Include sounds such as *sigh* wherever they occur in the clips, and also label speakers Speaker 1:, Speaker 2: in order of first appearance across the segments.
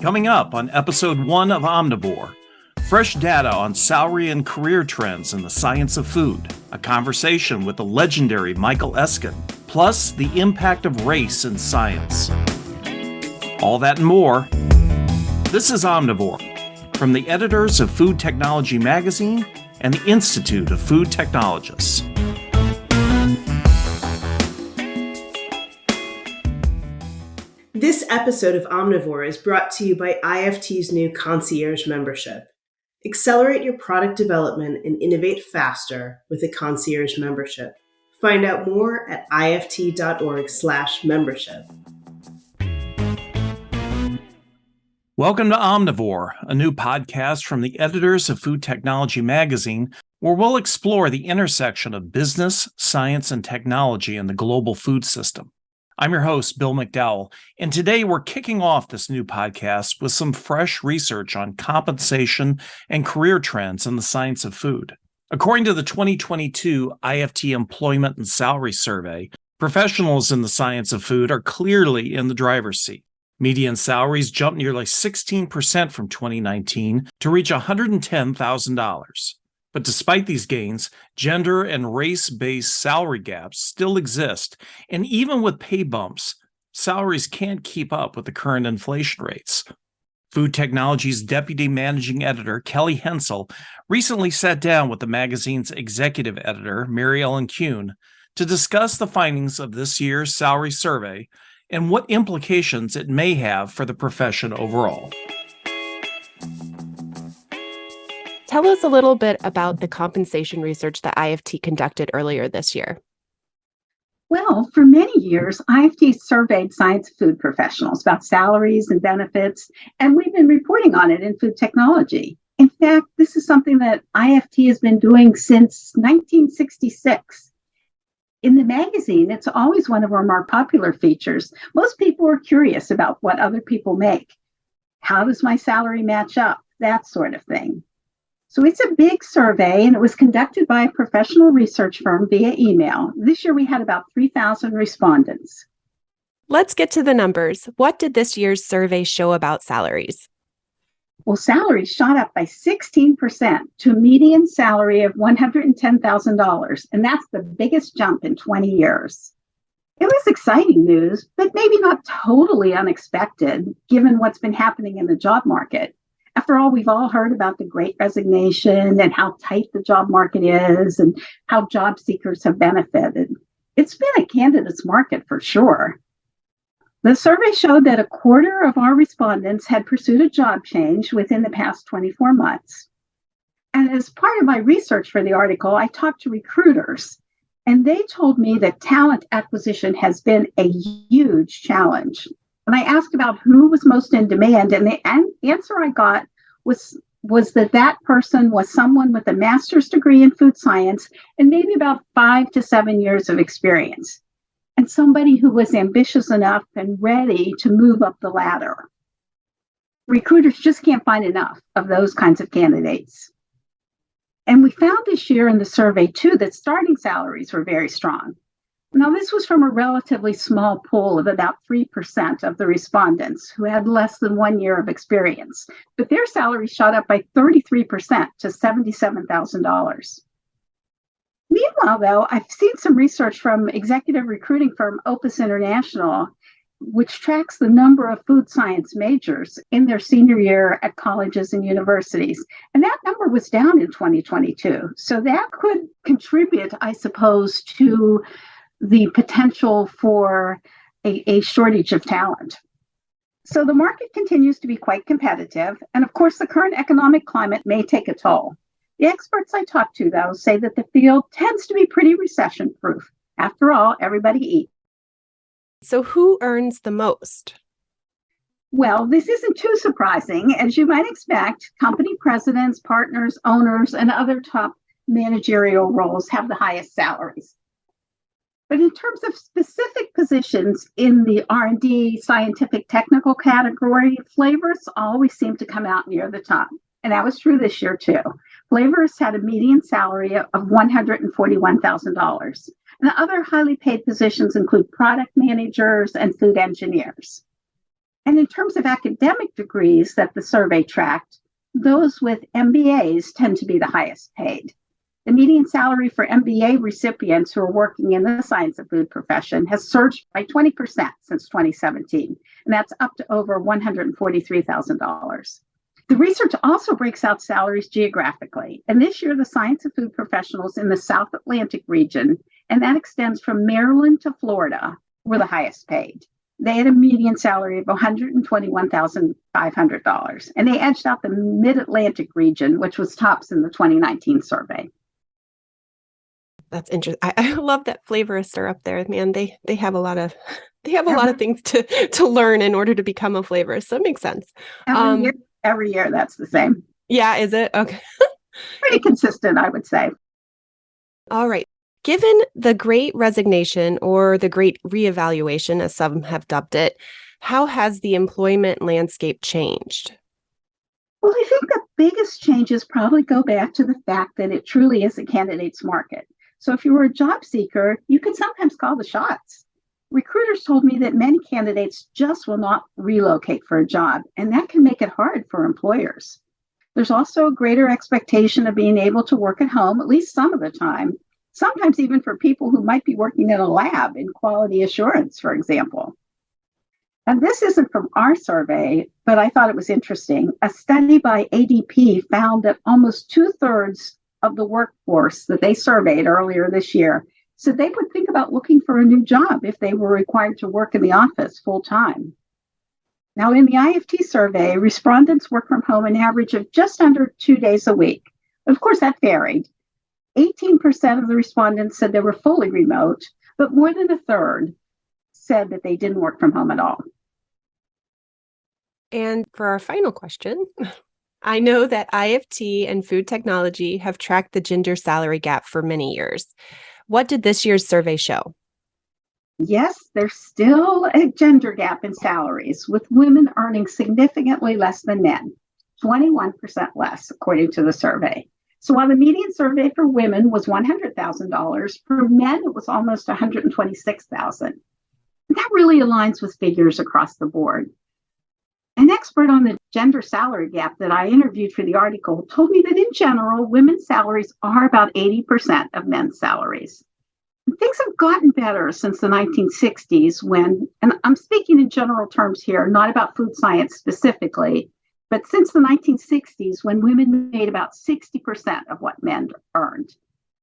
Speaker 1: Coming up on episode one of Omnivore, fresh data on salary and career trends in the science of food, a conversation with the legendary Michael Eskin, plus the impact of race in science. All that and more. This is Omnivore from the editors of Food Technology Magazine and the Institute of Food Technologists.
Speaker 2: Episode of Omnivore is brought to you by IFT's new concierge membership. Accelerate your product development and innovate faster with a concierge membership. Find out more at ift.org/membership.
Speaker 1: Welcome to Omnivore, a new podcast from the editors of Food Technology Magazine, where we'll explore the intersection of business, science, and technology in the global food system. I'm your host, Bill McDowell, and today we're kicking off this new podcast with some fresh research on compensation and career trends in the science of food. According to the 2022 IFT Employment and Salary Survey, professionals in the science of food are clearly in the driver's seat. Median salaries jumped nearly 16% from 2019 to reach $110,000. But despite these gains, gender and race based salary gaps still exist. And even with pay bumps, salaries can't keep up with the current inflation rates. Food Technology's deputy managing editor, Kelly Hensel, recently sat down with the magazine's executive editor, Mary Ellen Kuhn, to discuss the findings of this year's salary survey and what implications it may have for the profession overall.
Speaker 3: Tell us a little bit about the compensation research that IFT conducted earlier this year.
Speaker 4: Well, for many years, IFT surveyed science food professionals about salaries and benefits, and we've been reporting on it in food technology. In fact, this is something that IFT has been doing since 1966. In the magazine, it's always one of our more popular features. Most people are curious about what other people make. How does my salary match up? That sort of thing. So it's a big survey and it was conducted by a professional research firm via email. This year we had about 3,000 respondents.
Speaker 3: Let's get to the numbers. What did this year's survey show about salaries?
Speaker 4: Well, salaries shot up by 16% to a median salary of $110,000, and that's the biggest jump in 20 years. It was exciting news, but maybe not totally unexpected given what's been happening in the job market after all, we've all heard about the great resignation and how tight the job market is and how job seekers have benefited. It's been a candidates market for sure. The survey showed that a quarter of our respondents had pursued a job change within the past 24 months. And as part of my research for the article, I talked to recruiters, and they told me that talent acquisition has been a huge challenge. And I asked about who was most in demand, and the an- answer I got was was that that person was someone with a master's degree in food science and maybe about five to seven years of experience, and somebody who was ambitious enough and ready to move up the ladder. Recruiters just can't find enough of those kinds of candidates. And we found this year in the survey, too, that starting salaries were very strong. Now, this was from a relatively small pool of about 3% of the respondents who had less than one year of experience, but their salary shot up by 33% to $77,000. Meanwhile, though, I've seen some research from executive recruiting firm Opus International, which tracks the number of food science majors in their senior year at colleges and universities. And that number was down in 2022. So that could contribute, I suppose, to the potential for a, a shortage of talent. So the market continues to be quite competitive. And of course, the current economic climate may take a toll. The experts I talk to, though, say that the field tends to be pretty recession proof. After all, everybody eats.
Speaker 3: So, who earns the most?
Speaker 4: Well, this isn't too surprising. As you might expect, company presidents, partners, owners, and other top managerial roles have the highest salaries. But in terms of specific positions in the R&D scientific technical category, flavors always seem to come out near the top. And that was true this year too. Flavors had a median salary of $141,000. And other highly paid positions include product managers and food engineers. And in terms of academic degrees that the survey tracked, those with MBAs tend to be the highest paid. The median salary for MBA recipients who are working in the science of food profession has surged by 20% since 2017, and that's up to over $143,000. The research also breaks out salaries geographically, and this year the science of food professionals in the South Atlantic region, and that extends from Maryland to Florida, were the highest paid. They had a median salary of $121,500, and they edged out the Mid Atlantic region, which was tops in the 2019 survey
Speaker 3: that's interesting. I, *laughs* I, love that flavorists are up there, man. They they have a lot of *laughs* they have a lot of things to *laughs* to learn in order to become a flavorist. So it makes sense.
Speaker 4: Every um, year, every year that's the same.
Speaker 3: Yeah, is it okay?
Speaker 4: Pretty consistent, I would say.
Speaker 3: All right. Given the great resignation or the great reevaluation, as some have dubbed it, how has the employment landscape changed?
Speaker 4: Well, I think the biggest changes probably go back to the fact that it truly is a candidate's market. So if you were a job seeker, you could sometimes call the shots. Recruiters told me that many candidates just will not relocate for a job, and that can make it hard for employers. There's also a greater expectation of being able to work at home at least some of the time, sometimes even for people who might be working in a lab in quality assurance, for example. And this isn't from our survey, but I thought it was interesting. A study by ADP found that almost two thirds of the workforce that they surveyed earlier this year said they would think about looking for a new job if they were required to work in the office full time. Now, in the IFT survey, respondents work from home an average of just under two days a week. Of course, that varied. 18% of the respondents said they were fully remote, but more than a third said that they didn't work from home at all.
Speaker 3: And for our final question, *laughs* I know that IFT and food technology have tracked the gender salary gap for many years. What did this year's survey show?
Speaker 4: Yes, there's still a gender gap in salaries, with women earning significantly less than men, 21% less, according to the survey. So while the median survey for women was $100,000, for men it was almost 126,000. That really aligns with figures across the board. An expert on the gender salary gap that I interviewed for the article told me that in general, women's salaries are about 80% of men's salaries. Things have gotten better since the 1960s when, and I'm speaking in general terms here, not about food science specifically, but since the 1960s when women made about 60% of what men earned.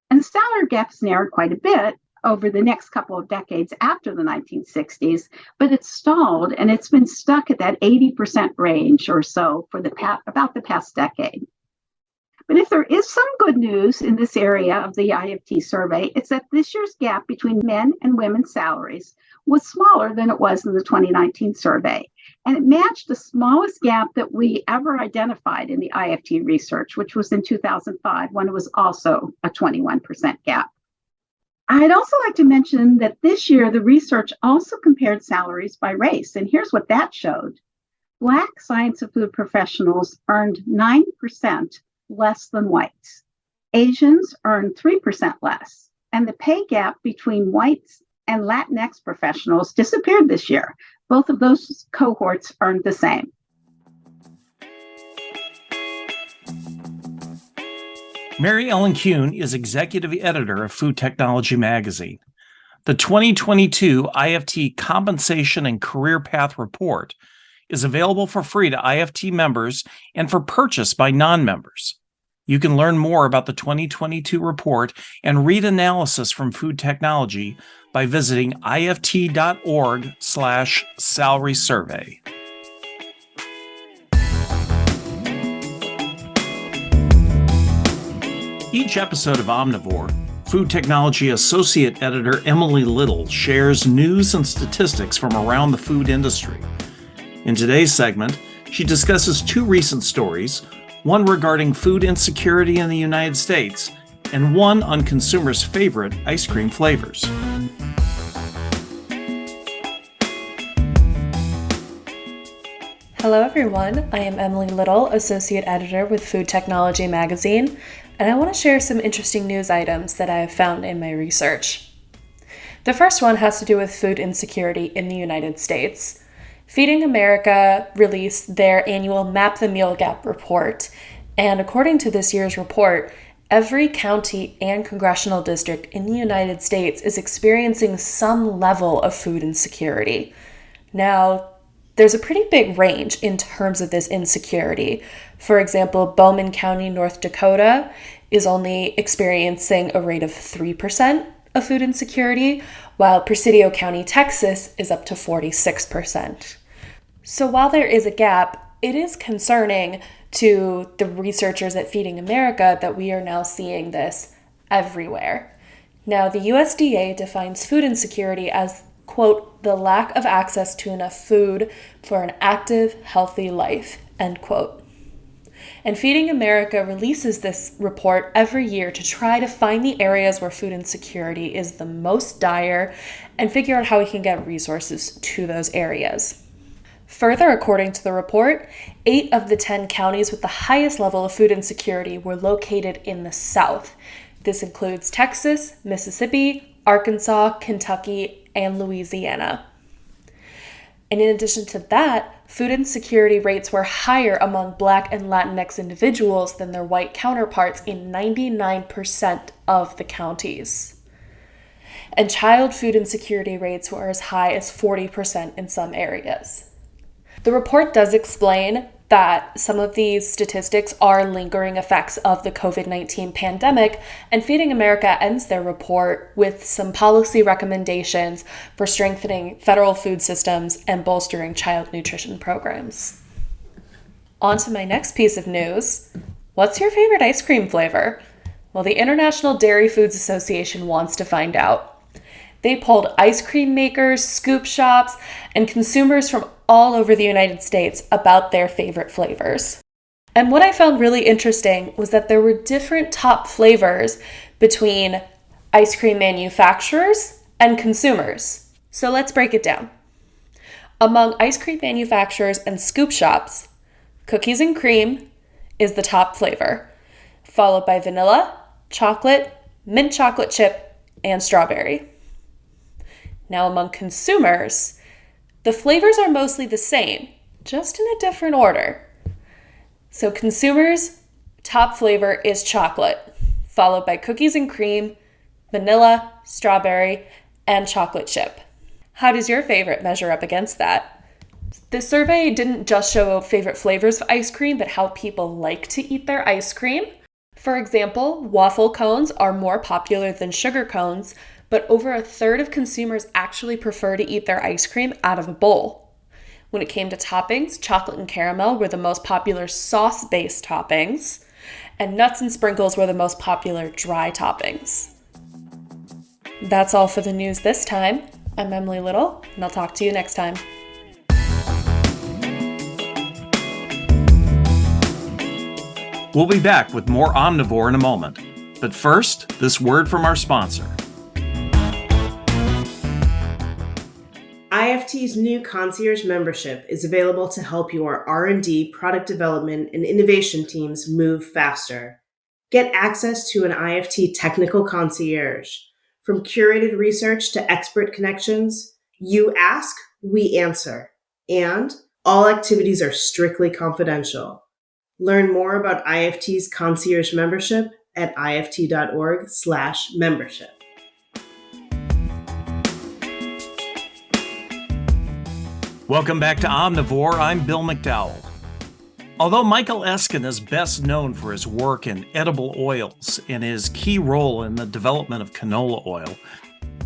Speaker 4: And the salary gap's narrowed quite a bit, over the next couple of decades after the 1960s, but it's stalled and it's been stuck at that 80% range or so for the past, about the past decade. But if there is some good news in this area of the IFT survey, it's that this year's gap between men and women's salaries was smaller than it was in the 2019 survey. And it matched the smallest gap that we ever identified in the IFT research, which was in 2005 when it was also a 21% gap. I'd also like to mention that this year the research also compared salaries by race, and here's what that showed. Black science of food professionals earned 9% less than whites. Asians earned 3% less, and the pay gap between whites and Latinx professionals disappeared this year. Both of those cohorts earned the same.
Speaker 1: Mary Ellen Kuhn is executive editor of Food Technology Magazine. The 2022 IFT Compensation and Career Path Report is available for free to IFT members and for purchase by non members. You can learn more about the 2022 report and read analysis from food technology by visiting ift.org/slash salary survey. Each episode of Omnivore, Food Technology Associate Editor Emily Little shares news and statistics from around the food industry. In today's segment, she discusses two recent stories one regarding food insecurity in the United States, and one on consumers' favorite ice cream flavors.
Speaker 5: Hello, everyone. I am Emily Little, Associate Editor with Food Technology Magazine, and I want to share some interesting news items that I have found in my research. The first one has to do with food insecurity in the United States. Feeding America released their annual Map the Meal Gap report. And according to this year's report, every county and congressional district in the United States is experiencing some level of food insecurity. Now, there's a pretty big range in terms of this insecurity. For example, Bowman County, North Dakota is only experiencing a rate of 3% of food insecurity, while Presidio County, Texas is up to 46%. So while there is a gap, it is concerning to the researchers at Feeding America that we are now seeing this everywhere. Now, the USDA defines food insecurity as, quote, the lack of access to enough food for an active, healthy life, end quote. And Feeding America releases this report every year to try to find the areas where food insecurity is the most dire and figure out how we can get resources to those areas. Further, according to the report, eight of the 10 counties with the highest level of food insecurity were located in the South. This includes Texas, Mississippi, Arkansas, Kentucky, and Louisiana. And in addition to that, food insecurity rates were higher among Black and Latinx individuals than their white counterparts in 99% of the counties. And child food insecurity rates were as high as 40% in some areas. The report does explain that some of these statistics are lingering effects of the COVID 19 pandemic, and Feeding America ends their report with some policy recommendations for strengthening federal food systems and bolstering child nutrition programs. On to my next piece of news. What's your favorite ice cream flavor? Well, the International Dairy Foods Association wants to find out. They polled ice cream makers, scoop shops, and consumers from all over the United States about their favorite flavors. And what I found really interesting was that there were different top flavors between ice cream manufacturers and consumers. So let's break it down. Among ice cream manufacturers and scoop shops, cookies and cream is the top flavor, followed by vanilla, chocolate, mint chocolate chip, and strawberry. Now, among consumers, the flavors are mostly the same, just in a different order. So, consumers' top flavor is chocolate, followed by cookies and cream, vanilla, strawberry, and chocolate chip. How does your favorite measure up against that? The survey didn't just show favorite flavors of ice cream, but how people like to eat their ice cream. For example, waffle cones are more popular than sugar cones, but over a third of consumers actually prefer to eat their ice cream out of a bowl. When it came to toppings, chocolate and caramel were the most popular sauce based toppings, and nuts and sprinkles were the most popular dry toppings. That's all for the news this time. I'm Emily Little, and I'll talk to you next time.
Speaker 1: We'll be back with more Omnivore in a moment. But first, this word from our sponsor.
Speaker 2: IFT's new concierge membership is available to help your R&D, product development, and innovation teams move faster. Get access to an IFT technical concierge. From curated research to expert connections, you ask, we answer. And all activities are strictly confidential. Learn more about IFT's concierge membership at ift.org/membership.
Speaker 1: Welcome back to Omnivore. I'm Bill McDowell. Although Michael Eskin is best known for his work in edible oils and his key role in the development of canola oil,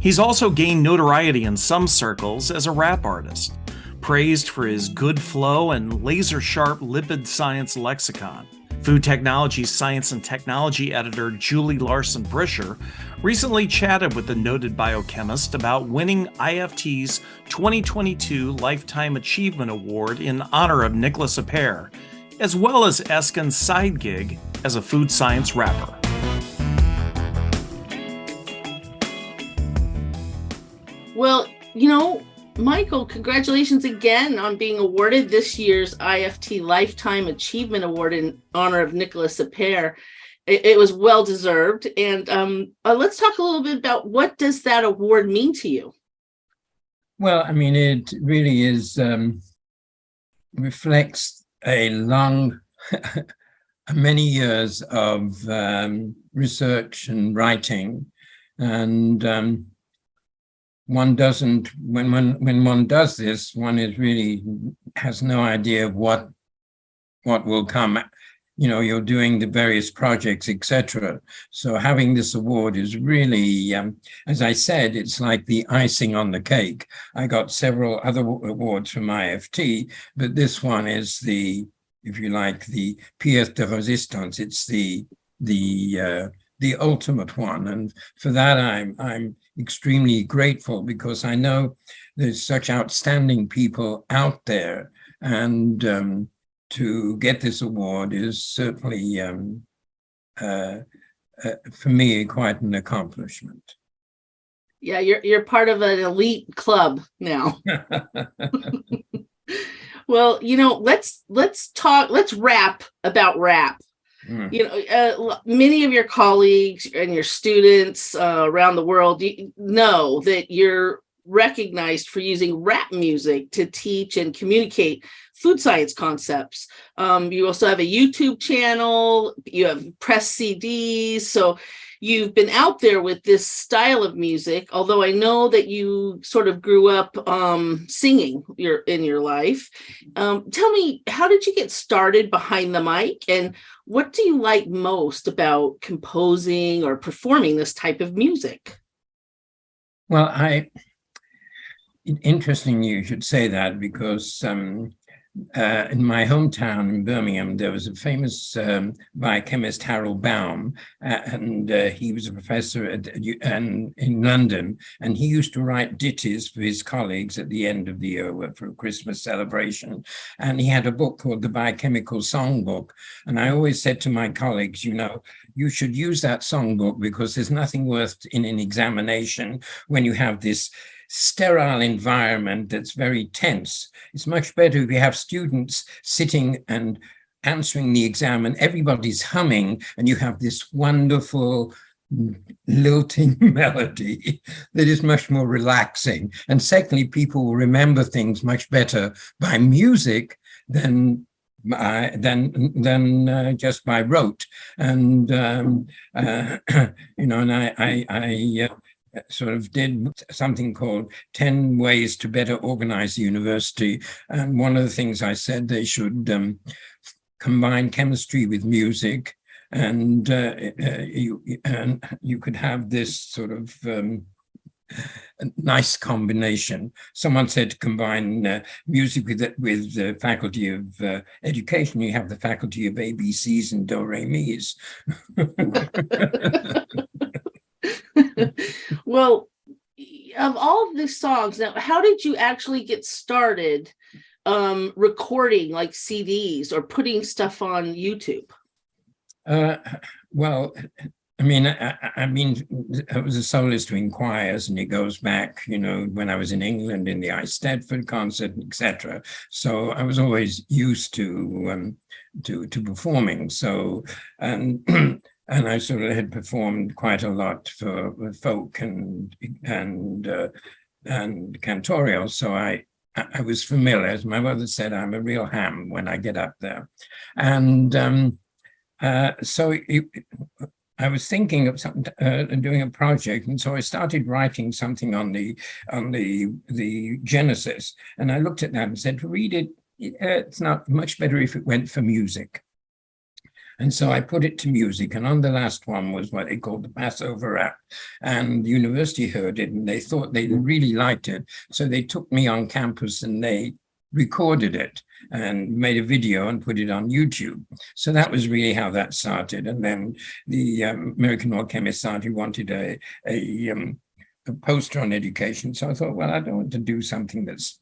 Speaker 1: he's also gained notoriety in some circles as a rap artist, praised for his good flow and laser sharp lipid science lexicon. Food Technology Science and Technology editor Julie Larson Bricher recently chatted with the noted biochemist about winning IFT's 2022 Lifetime Achievement Award in honor of Nicholas Appert, as well as Eskin's side gig as a food science rapper.
Speaker 6: Well, you know, Michael, congratulations again on being awarded this year's IFT Lifetime Achievement Award in honor of Nicholas Appert. It, it was well deserved. And um, uh, let's talk a little bit about what does that award mean to you?
Speaker 7: Well, I mean, it really is um, reflects a long, *laughs* many years of um, research and writing. And um, one doesn't, when, when, when one does this, one is really has no idea of what, what will come you know, you're doing the various projects, etc. So having this award is really, um, as I said, it's like the icing on the cake. I got several other awards from IFT, but this one is the, if you like, the pièce de résistance. It's the the uh, the ultimate one, and for that I'm I'm extremely grateful because I know there's such outstanding people out there, and um, to get this award is certainly, um, uh, uh, for me, quite an accomplishment.
Speaker 6: Yeah, you're you're part of an elite club now. *laughs* *laughs* well, you know, let's let's talk. Let's rap about rap. Mm. You know, uh, many of your colleagues and your students uh, around the world know that you're recognized for using rap music to teach and communicate food science concepts. Um, you also have a YouTube channel, you have press CDs. So you've been out there with this style of music, although I know that you sort of grew up um, singing your in your life. Um, tell me, how did you get started behind the mic and what do you like most about composing or performing this type of music?
Speaker 7: Well, I interesting you should say that because um, uh, in my hometown in Birmingham, there was a famous um, biochemist, Harold Baum, uh, and uh, he was a professor at, in London, and he used to write ditties for his colleagues at the end of the year for a Christmas celebration. And he had a book called the Biochemical Songbook. And I always said to my colleagues, you know, you should use that songbook because there's nothing worth in an examination when you have this sterile environment that's very tense. It's much better if you have students sitting and answering the exam and everybody's humming and you have this wonderful lilting *laughs* melody that is much more relaxing. And secondly, people will remember things much better by music than uh, than than uh, just by rote and um, uh, *clears throat* you know and I I, I uh, sort of did something called 10 ways to better organize the university. And one of the things I said they should um, combine chemistry with music and uh, uh, you and you could have this sort of um, nice combination. Someone said to combine uh, music with with the faculty of uh, education. You have the faculty of ABCs and do re mi's. *laughs* *laughs*
Speaker 6: well, of all of these songs, now, how did you actually get started um, recording like CDs or putting stuff on YouTube?
Speaker 7: Uh, well, I mean, I, I, mean, I was a soloist doing choirs, and it goes back, you know, when I was in England in the Eisteddfod concert, etc. So I was always used to um, to to performing. So and *clears throat* and I sort of had performed quite a lot for folk and and uh, and cantorial. So I I was familiar. As my mother said, I'm a real ham when I get up there, and um, uh, so it, I was thinking of uh, doing a project, and so I started writing something on the on the the Genesis, and I looked at that and said, read it, it's not much better if it went for music. And so I put it to music. And on the last one was what they called the Passover app. And the university heard it and they thought they really liked it. So they took me on campus and they recorded it and made a video and put it on YouTube. So that was really how that started. And then the um, American Oil Chemists' Society wanted a, a, um, a poster on education. So I thought, well, I don't want to do something that's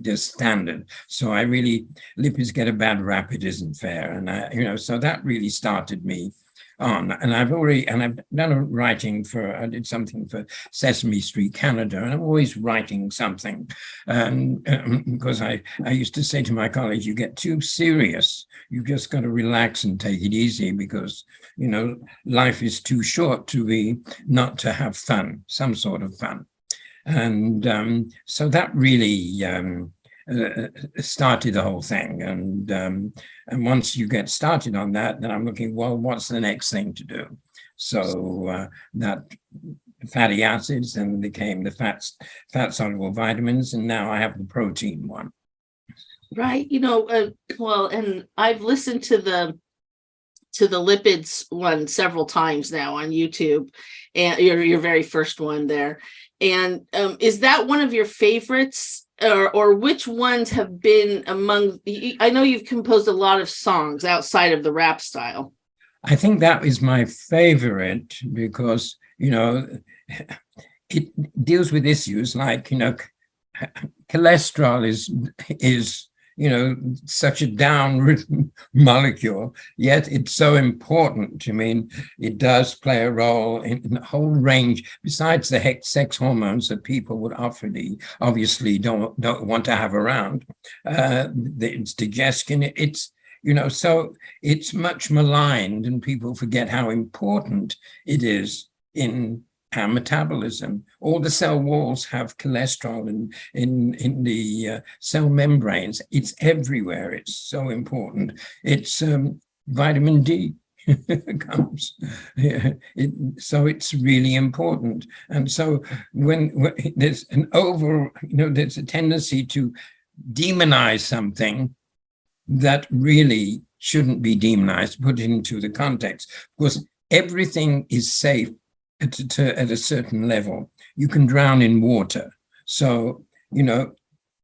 Speaker 7: just standard. So I really, lipids get a bad rap, it isn't fair. And, I, you know, so that really started me on. And I've already, and I've done a writing for, I did something for Sesame Street Canada, and I'm always writing something. And um, because I, I used to say to my colleagues, you get too serious, You've just got to relax and take it easy because, you know, life is too short to be, not to have fun, some sort of fun. And um, so that really um, uh, started the whole thing. And um, and once you get started on that, then I'm looking, well, what's the next thing to do? So uh, that fatty acids then became the fats, fat soluble vitamins, and now I have the protein one.
Speaker 6: Right. You know, uh, well, and I've listened to the to the lipids one several times now on YouTube, and your your very first one there. And um, is that one of your favorites, or or which ones have been among? I know you've composed a lot of songs outside of the rap style.
Speaker 7: I think that is my favorite because you know it deals with issues like you know cholesterol is is you know, such a downwritten *laughs* molecule, yet it's so important. I mean, it does play a role in, in a whole range, besides the sex hormones that people would obviously, obviously don't, don't want to have around. Uh, it's digestion, it's, you know, so it's much maligned and people forget how important it is in our metabolism. All the cell walls have cholesterol in, in, in the uh, cell membranes. It's everywhere. It's so important. It's um, vitamin D *laughs* comes. Yeah, it, so it's really important. And so when, when there's an over, you know, there's a tendency to demonize something that really shouldn't be demonized, put into the context, because everything is safe at, to, at a certain level. You can drown in water. So, you know,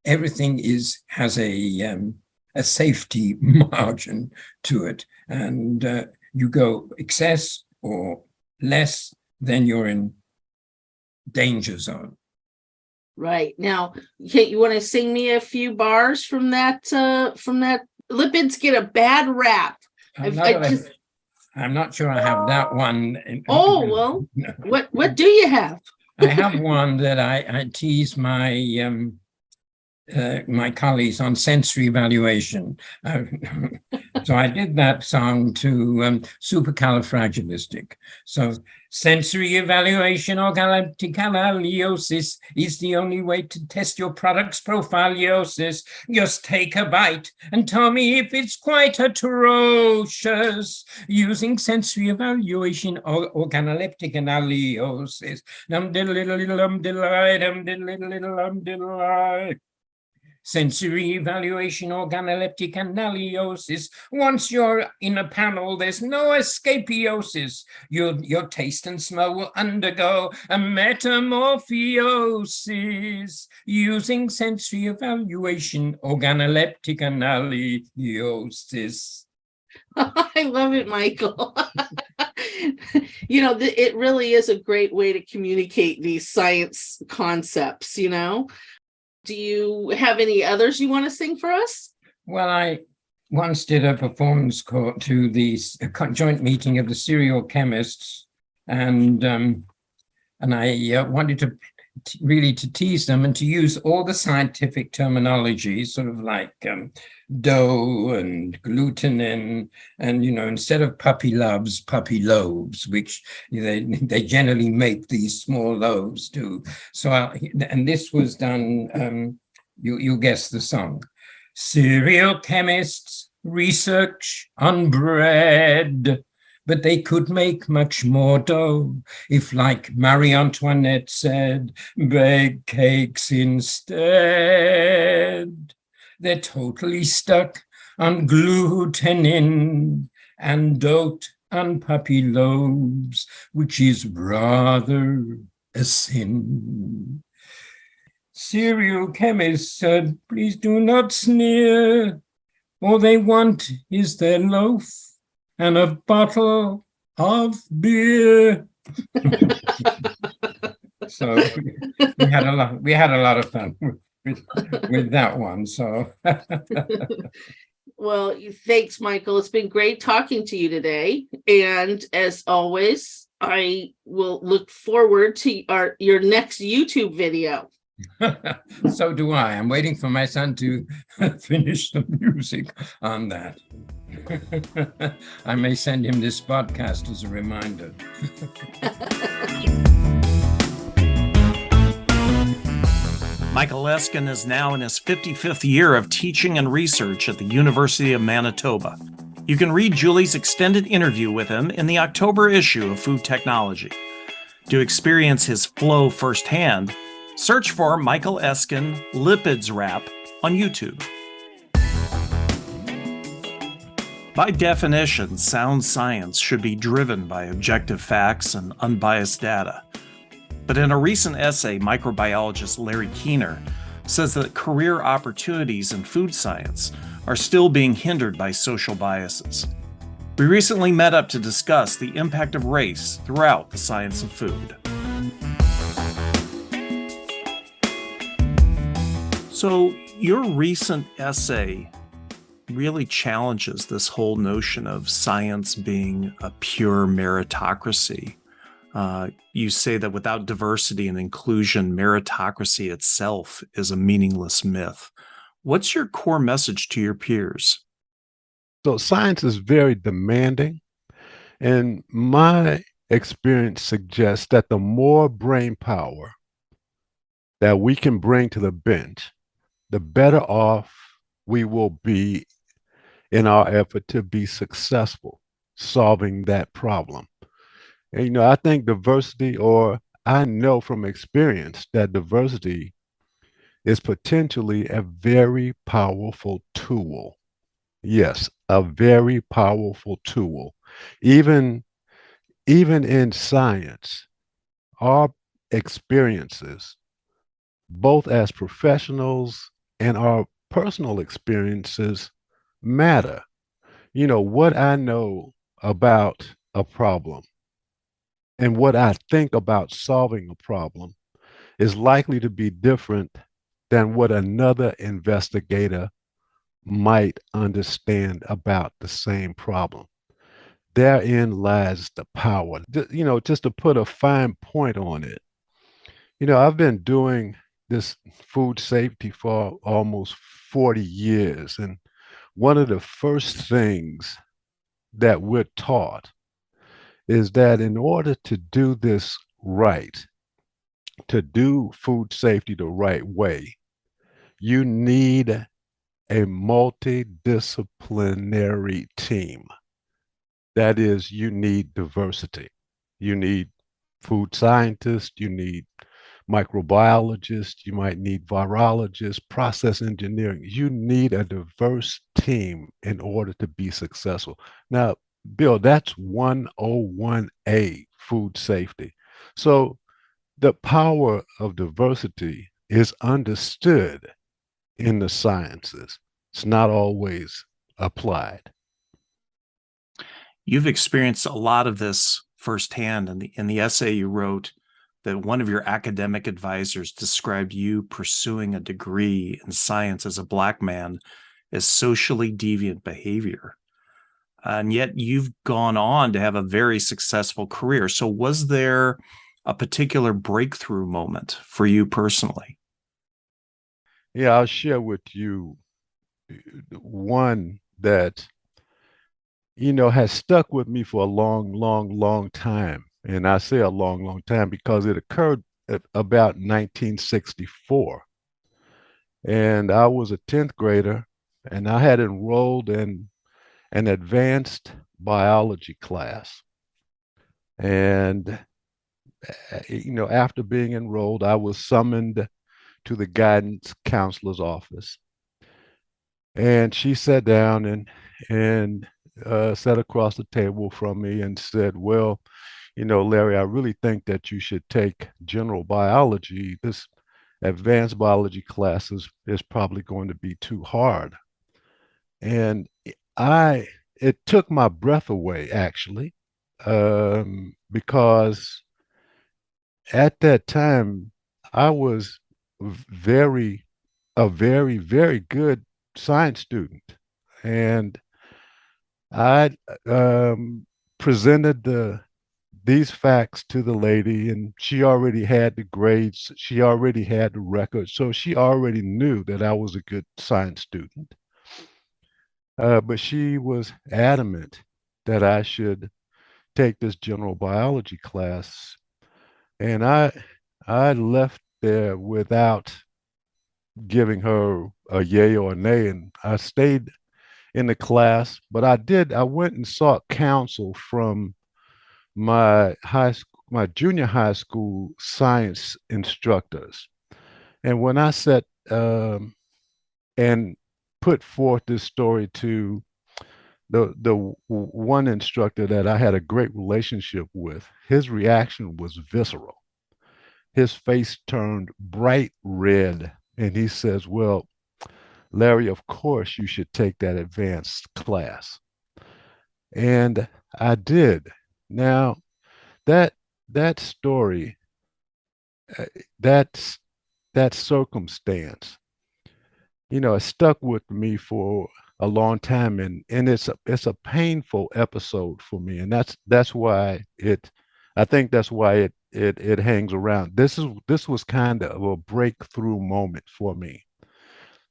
Speaker 7: everything is has a um, a safety *laughs* margin to it. And uh, you go excess or less, then you're in danger zone.
Speaker 6: Right now, you want to sing me a few bars from that? Uh, from that, lipids get a bad rap.
Speaker 7: I just, I'm not sure I have that one.
Speaker 6: Oh, well, *laughs* what, what do you have?
Speaker 7: I have one that I, I tease my um, uh, my colleagues on sensory evaluation. Uh, *laughs* so I did that song to um, supercalifragilistic. So sensory evaluation or organolepticanalysis is the only way to test your product's profileosis. Just take a bite and tell me if it's quite atrocious using sensory evaluation or organoleptic analysis. Dum diddle diddle diddle dum diddle diddle diddle dum diddle sensory evaluation, organoleptic analysis. Once you're in a panel, there's no escapiosis. Your, your taste and smell will undergo a metamorphosis using sensory evaluation, organoleptic analysis. *laughs*
Speaker 6: I love it, Michael. *laughs* you know, it really is a great way to communicate these science concepts, you know? Do you have any others you want to sing for us?
Speaker 7: Well, I once did a performance call to the joint meeting of the cereal chemists, and um, and I uh, wanted to really to tease them and to use all the scientific terminology, sort of like um, dough and gluten and, you know, instead of puppy loves, puppy loaves, which they, they generally make these small loaves too. So, I, and this was done, um, you, you guess the song. Cereal chemists research on bread but they could make much more dough if, like Marie Antoinette said, bake cakes instead. They're totally stuck on glutenin and dote on puppy loaves, which is rather a sin. Cereal chemists said, please do not sneer. All they want is their loaf and a bottle of beer. *laughs* so we had a lot we had a lot of fun with, with that one so. *laughs*
Speaker 6: Well thanks michael. It's been great talking to you today. And as always i will look forward to our your next youtube video *laughs*
Speaker 7: so do i i'm waiting for my son to *laughs* finish the music on that *laughs* I may send him this podcast as a reminder.
Speaker 1: Michael Eskin is now in his 55th year of teaching and research at the University of Manitoba. You can read Julie's extended interview with him in the October issue of Food Technology. To experience his flow firsthand, search for Michael Eskin Lipids Rap on YouTube. By definition, sound science should be driven by objective facts and unbiased data. But in a recent essay, microbiologist Larry Keener says that career opportunities in food science are still being hindered by social biases. We recently met up to discuss the impact of race throughout the science of food. So, your recent essay really challenges this whole notion of science being a pure meritocracy. Uh, you say that without diversity and inclusion, meritocracy itself is a meaningless myth. What's your core message to your peers?
Speaker 8: So, science is very demanding. And my experience suggests that the more brain power that we can bring to the bench, the better off we will be in our effort to be successful solving that problem. And, you know, I think diversity, or I know from experience that diversity is potentially a very powerful tool. Yes, a very powerful tool. Even, even in science, our experiences, both as professionals and our personal experiences, matter. You know, what I know about a problem and what I think about solving a problem is likely to be different than what another investigator might understand about the same problem. Therein lies the power. You know, just to put a fine point on it, you know, I've been doing this food safety for almost 40 years. And one of the first things that we're taught is that in order to do this right, to do food safety the right way, you need a multidisciplinary team. That is, you need diversity. You need food scientists, you need microbiologist, you might need virologists, process engineering. You need a diverse team in order to be successful. Now, Bill, that's 101A food safety. So the power of diversity is understood in the sciences. It's not always applied.
Speaker 1: You've experienced a lot of this firsthand in the in the essay you wrote that one of your academic advisors described you pursuing a degree in science as a black man as socially deviant behavior. And yet you've gone on to have a very successful career. So, was there a particular breakthrough moment for you personally?
Speaker 8: Yeah, I'll share with you uh, one that, you know, has stuck with me for a long, long, long time. And I say a long, long time because it occurred at about 1964. And I was a 10th grader and I had enrolled in an advanced biology class. And, eh, you know, after being enrolled, I was summoned to the guidance counselor's office. And she sat down and, and uh, sat across the table from me and said, Well, you know, Larry, I really think that you should take general biology. This advanced biology class is, is probably going to be too hard. And I, it took my breath away actually, um, because at that time I was very, a very, very good science student. And I um, presented the these facts to the lady and she already had the grades she already had the record so she already knew that i was a good science student uh, but she was adamant that i should take this general biology class and i i left there without giving her a yay or a nay, and I stayed in the class. But I did. I went and sought counsel from my high school, my junior high school science instructors, and when I said um, and put forth this story to the the one instructor that I had a great relationship with, his reaction was visceral. His face turned bright red, and he says, "Well, Larry, of course you should take that advanced class." And I did. Now, that that story, uh, that's that circumstance, you know, it stuck with me for a long time and and it's a it's a painful episode for me and that's that's why it i think that's why it it it hangs around. This is this was kind of a breakthrough moment for me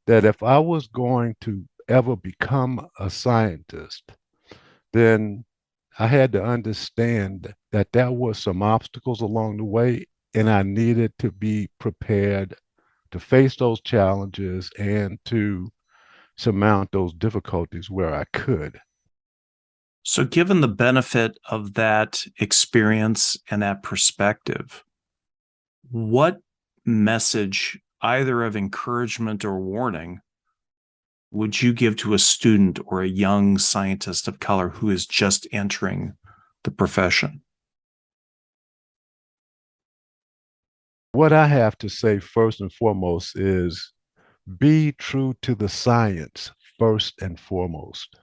Speaker 8: that if i was going to ever become a scientist then i had to understand that there were some obstacles along the way and i needed to be prepared to face those challenges and to surmount those difficulties where I could.
Speaker 1: So, given the benefit of that experience and that perspective, what message, either of encouragement or warning, would you give to a student or a young scientist of color who is just entering the profession?
Speaker 8: What I have to say first and foremost is be true to the science first and foremost.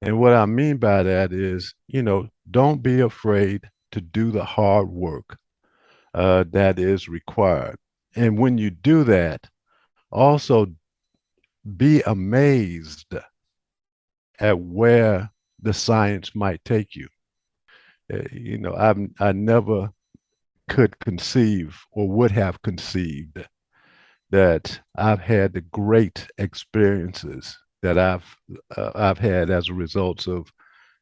Speaker 8: And what I mean by that is, you know, don't be afraid to do the hard work uh, that is required. And when you do that, also be amazed at where the science might take you. Uh, you know, I I never could conceive or would have conceived that I've had the great experiences that I've uh, I've had as a result of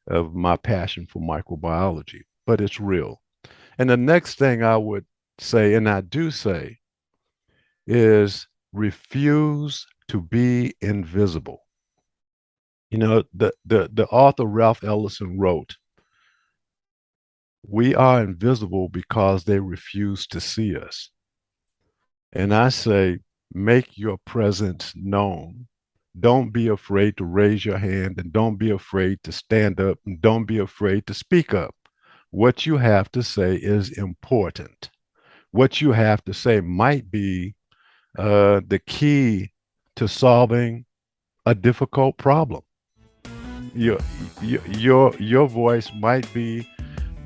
Speaker 8: of my passion for microbiology. But it's real. And the next thing I would say, and I do say, is refuse to be invisible. You know, the the the author Ralph Ellison wrote, "We are invisible because they refuse to see us." And I say, make your presence known. Don't be afraid to raise your hand and don't be afraid to stand up and don't be afraid to speak up. What you have to say is important. What you have to say might be uh, the key to solving a difficult problem. Your, your, your, voice might be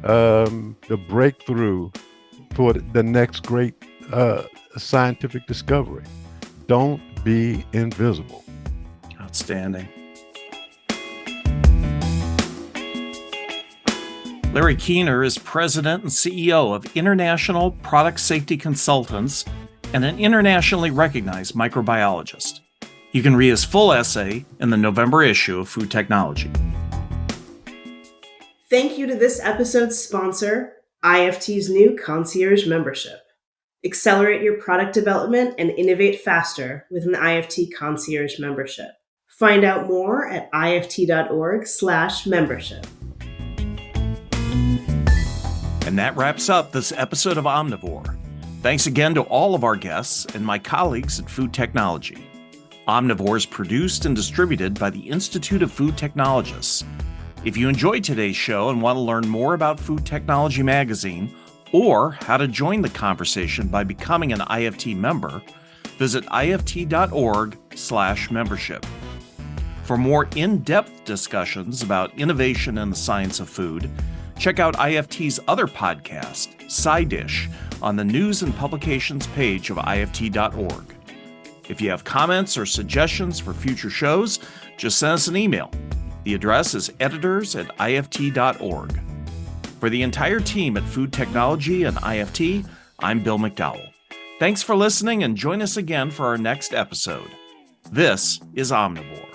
Speaker 8: um, the breakthrough for the next great uh, scientific discovery. Don't be invisible.
Speaker 1: Outstanding. Larry Keener is president and CEO of International Product Safety Consultants and an internationally recognized microbiologist. You can read his full essay in the November issue of Food Technology.
Speaker 2: Thank you to this episode's sponsor, IFT's new concierge membership. Accelerate your product development and innovate faster with an IFT concierge membership. Find out more at ift.org/membership.
Speaker 1: And that wraps up this episode of Omnivore. Thanks again to all of our guests and my colleagues at Food Technology. Omnivore is produced and distributed by the Institute of Food Technologists. If you enjoyed today's show and want to learn more about Food Technology Magazine, or how to join the conversation by becoming an IFT member, visit ift.org/membership. For more in-depth discussions about innovation in the science of food, check out IFT's other podcast, SciDish, on the news and publications page of ift.org. If you have comments or suggestions for future shows, just send us an email. The address is editors at ift.org. For the entire team at Food Technology and IFT, I'm Bill McDowell. Thanks for listening and join us again for our next episode. This is Omnivore.